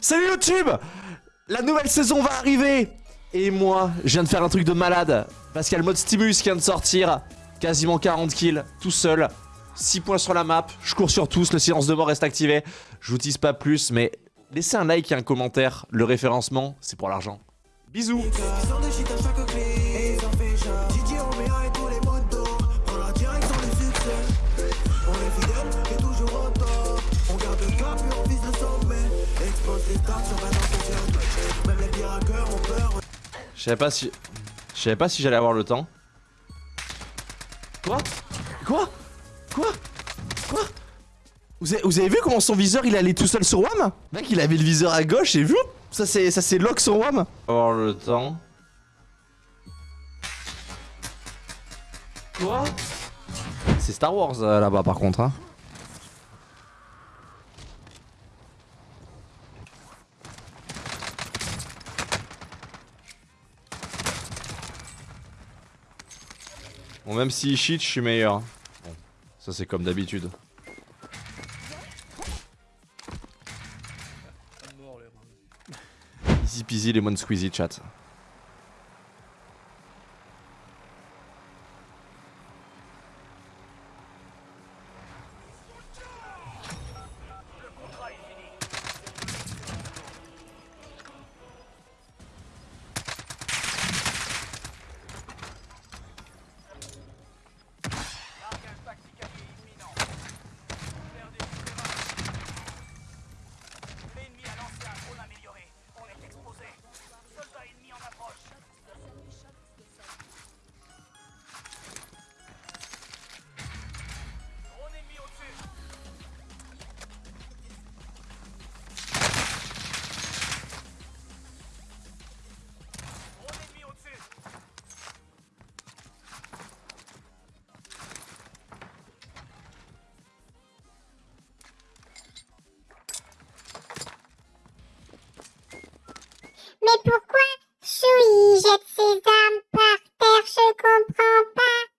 Salut YouTube La nouvelle saison va arriver. Et moi, je viens de faire un truc de malade. Parce qu'il y a le mode Stimulus qui vient de sortir. Quasiment 40 kills, tout seul. 6 points sur la map, je cours sur tous, le silence de mort reste activé. Je vous tease pas plus, mais laissez un like et un commentaire. Le référencement, c'est pour l'argent. Bisous Je savais pas si... Je savais pas si j'allais avoir le temps. Quoi? Quoi? Quoi? Quoi? Vous avez, vous avez, vu comment son viseur il allait tout seul sur WAM? Mec il avait le viseur à gauche et vu. Ça c'est ça c'est lock sur WAM. Avoir le temps. Quoi? C'est Star Wars euh, là-bas par contre hein. Bon, même s'il cheat, je suis meilleur. Bon, ça c'est comme d'habitude. Easy peasy lemon squeezy chat.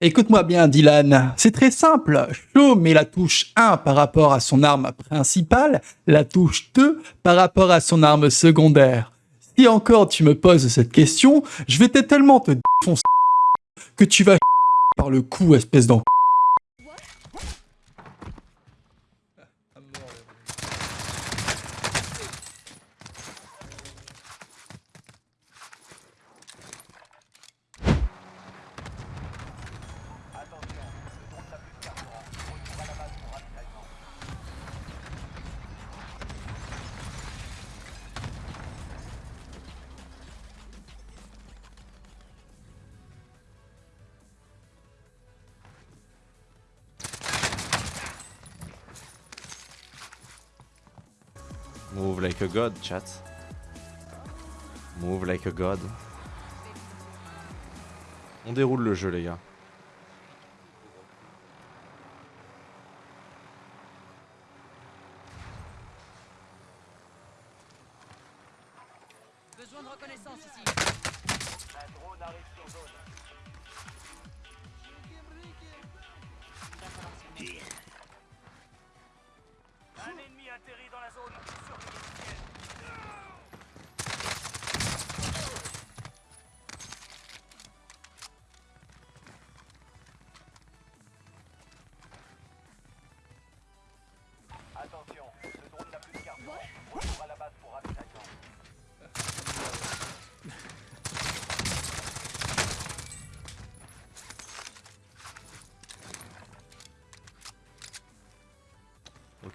Écoute-moi bien, Dylan. C'est très simple. Shaw met la touche 1 par rapport à son arme principale, la touche 2 par rapport à son arme secondaire. Si encore tu me poses cette question, je vais tellement te défoncer que tu vas par le cou, espèce d'en... like a god, chat. Move like a god. On déroule le jeu, les gars.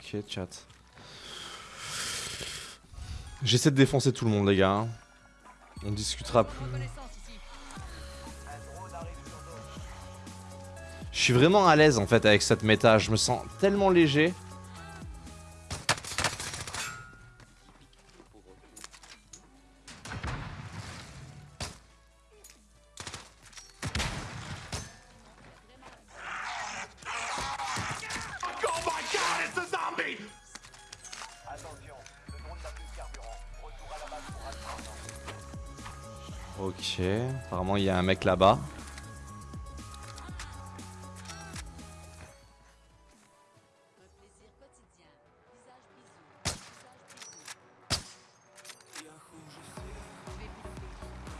Ok, chat. J'essaie de défoncer tout le monde, les gars. On discutera plus. Je suis vraiment à l'aise en fait avec cette méta. Je me sens tellement léger. Apparemment, il y a un mec là-bas.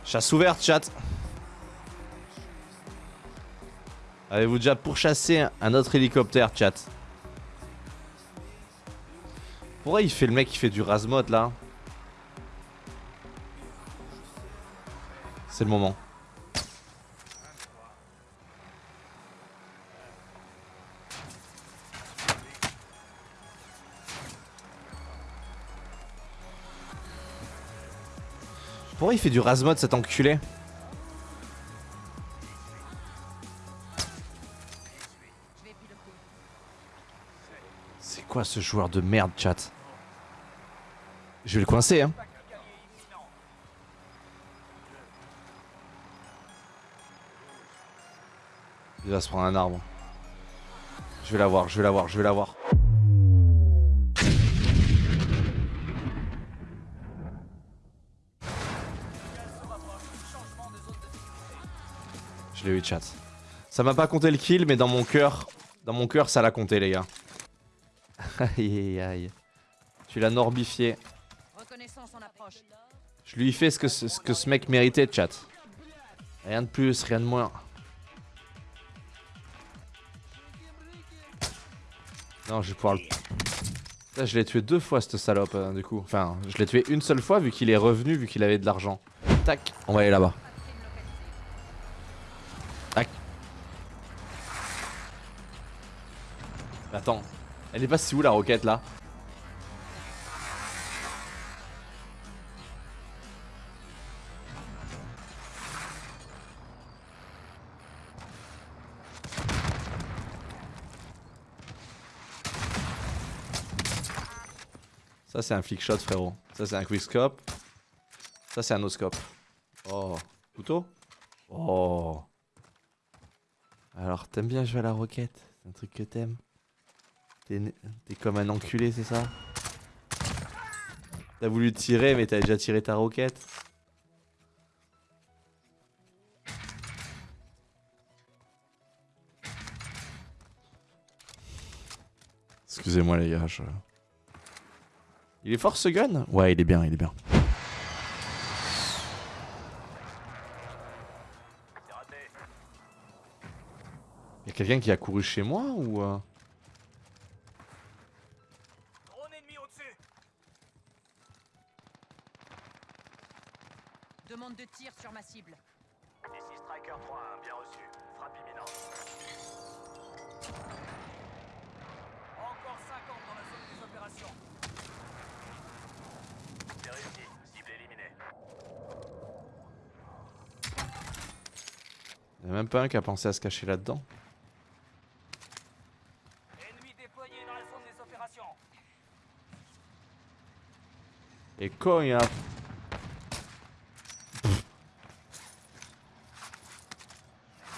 Chasse ouverte, chat. Avez-vous déjà pourchassé un autre hélicoptère, chat? Pourquoi il fait le mec qui fait du rasmod là? C'est le moment. Pourquoi il fait du rasmod cet enculé? C'est quoi ce joueur de merde, chat? Je vais le coincer, hein. Il va se prendre un arbre. Je vais l'avoir, je vais l'avoir, je vais l'avoir. Je l'ai eu, chat. Ça m'a pas compté le kill, mais dans mon cœur, dans mon cœur, ça l'a compté, les gars. Aïe aïe aïe. Tu l'as norbifié. Je lui ai fait ce que ce, ce que ce mec méritait, chat. Rien de plus, rien de moins. Non, je vais pouvoir le... Je l'ai tué deux fois, cette salope, euh, du coup. Enfin, je l'ai tué une seule fois, vu qu'il est revenu, vu qu'il avait de l'argent. Tac, on va aller là-bas. Tac. Attends, elle est passée où, la roquette, là? C'est un flick shot frérot. Ça c'est un quick scope. Ça c'est un no scope. Oh. Couteau? Oh. Alors t'aimes bien jouer à la roquette? C'est un truc que t'aimes? T'es comme un enculé c'est ça? T'as voulu tirer mais t'as déjà tiré ta roquette? Excusez-moi les gars, je... Il est fort ce gun? Ouais, il est bien, il est bien. C'est raté. Y'a quelqu'un qui a couru chez moi ou... euh? Drone ennemi au-dessus. Demande de tir sur ma cible. Ici Striker 3-1, bien reçu. Frappe imminente. Encore 50 dans la zone des opérations. C'est réussi. Cible éliminée. Y'a même pas un qui a pensé à se cacher là-dedans. Ennemi déployé dans la zone des opérations. Et quand il y a...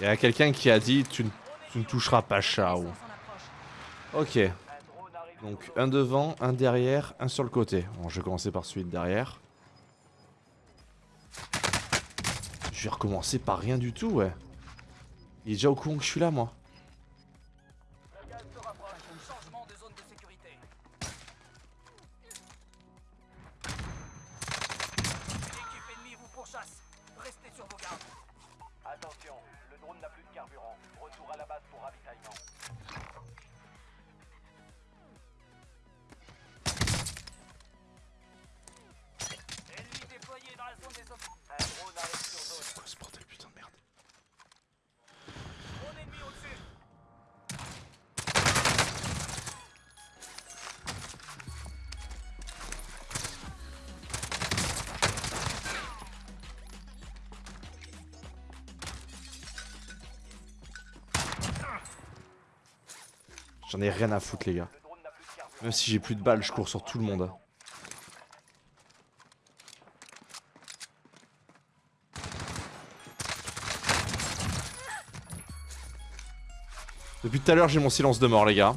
Il y a quelqu'un qui a dit tu, ne- tu ne toucheras pas Chao. Ok. Donc un devant, un derrière, un sur le côté. Bon, je vais commencer par celui de derrière. Je vais recommencer par rien du tout, ouais. Il est déjà au courant que je suis là, moi. J'en ai rien à foutre, les gars. Même si j'ai plus de balles, je cours sur tout le monde. Depuis tout à l'heure, j'ai mon silence de mort, les gars.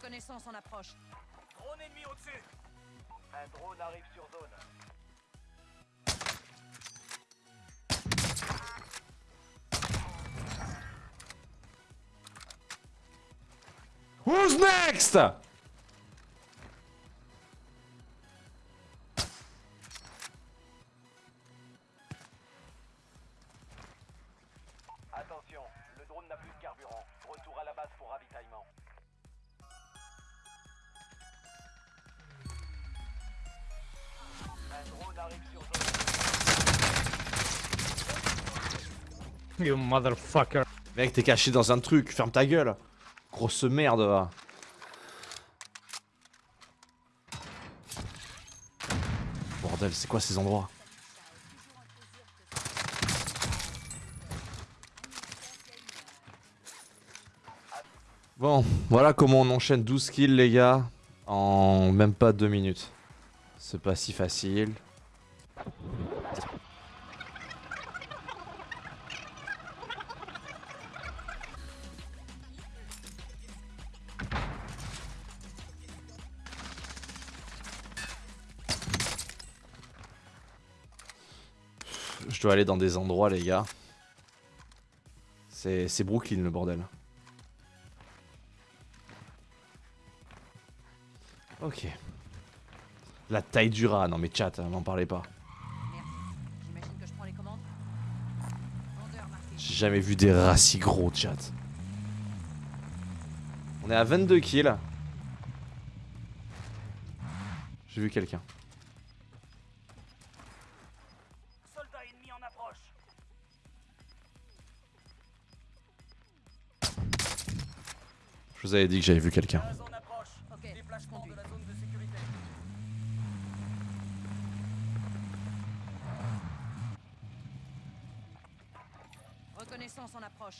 Reconnaissance en approche. Drone ennemi au-dessus. Un drone arrive sur zone. Who's next? Mec, t'es caché dans un truc, ferme ta gueule. Grosse merde. va. Bordel, c'est quoi ces endroits? Bon, voilà comment on enchaîne 12 kills les gars en même pas 2 minutes. C'est pas si facile. Dois aller dans des endroits les gars. C'est Brooklyn le bordel. Ok. La taille du rat, non mais chat, n'en parlez pas. J'ai jamais vu des rats si gros, chat. On est à 22 kills. J'ai vu quelqu'un. Je vous avais dit que j'avais vu quelqu'un. Reconnaissance en approche.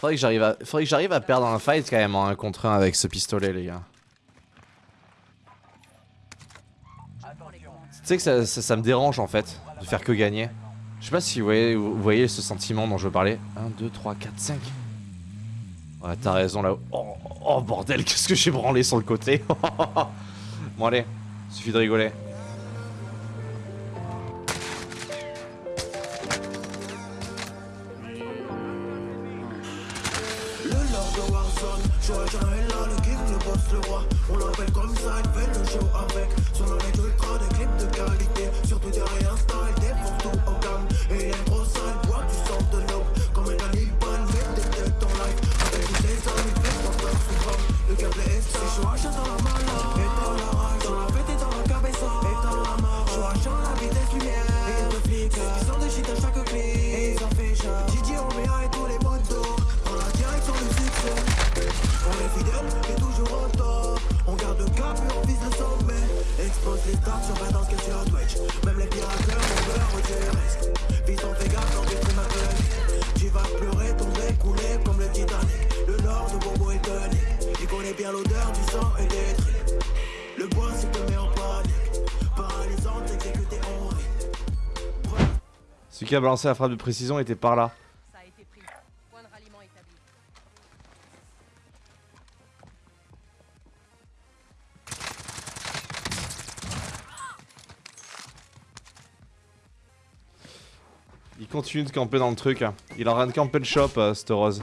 Faudrait que j'arrive à, perdre un fight quand même en 1 contre 1 avec ce pistolet, les gars. Tu sais que ça, me dérange en fait, de faire que gagner. Je sais pas si vous voyez, ce sentiment dont je veux parler. 1, 2, 3, 4, 5. Ouais, t'as raison là. Oh, oh, bordel, qu'est-ce que j'ai branlé sur le côté. bon allez, suffit de rigoler. Stars sur Badance que sur Twitch Même les pirates on veut retirer risque Fils on fait gaffe dans tes ma gueule Tu vas pleurer, tomber, couler comme le Titanic. Le nord de Bobo est tonique. Il connaît bien l'odeur du sang et des tripes Le bois se te met en panique. Paralysant, exécuté en rit Celui qui a balancé la frappe de précision était par là. Continue de camper dans le truc. Il est en train de camper le shop, euh, cette rose.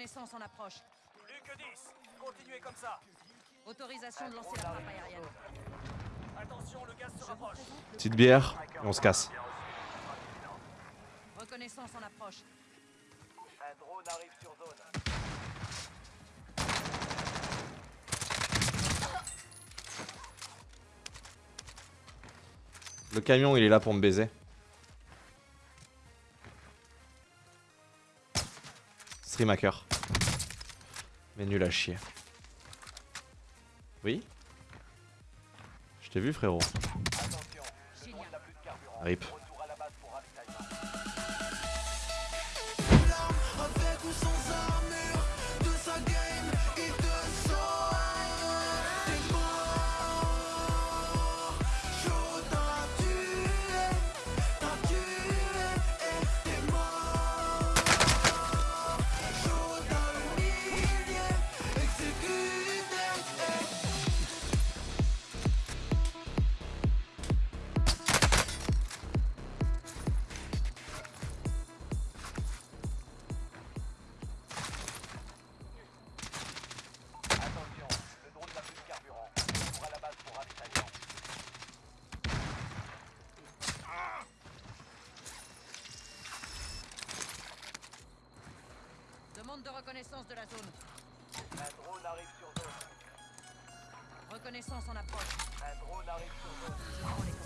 Reconnaissance en approche. Plus que 10. Continuez comme ça. Autorisation de lancer la frappe aérienne. Attention, le gaz se rapproche. Petite bière, et on se casse. Reconnaissance en approche. Un drone arrive sur zone. Le camion, il est là pour me baiser. Stream hacker. Mais nul à chier. Oui? Je t'ai vu, frérot. Attention, reconnaissance de la zone. Un drone arrive sur zone. Reconnaissance en approche. Un drone arrive sur zone.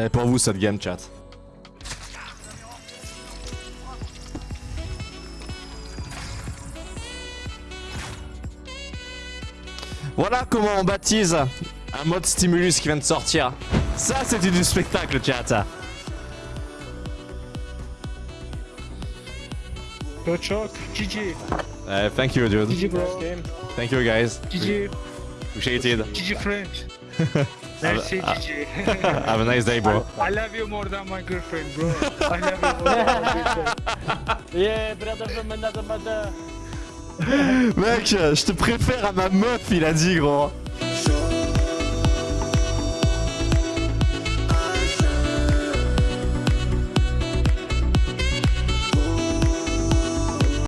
Eh, pour vous, cette game, chat. Voilà comment on baptise un mode stimulus qui vient de sortir. Ça, c'était du spectacle, chat. Go Chuck, GG, Eh, thank you, dude. GG bro, Thank you, guys. GG, Appreciated. GG French. Merci Ah, GG. Have a nice day, bro. I love you more than my girlfriend bro. I love you more than my girlfriend. Yeah, brother from another mother. Mec, je te préfère à ma meuf, il a dit, gros.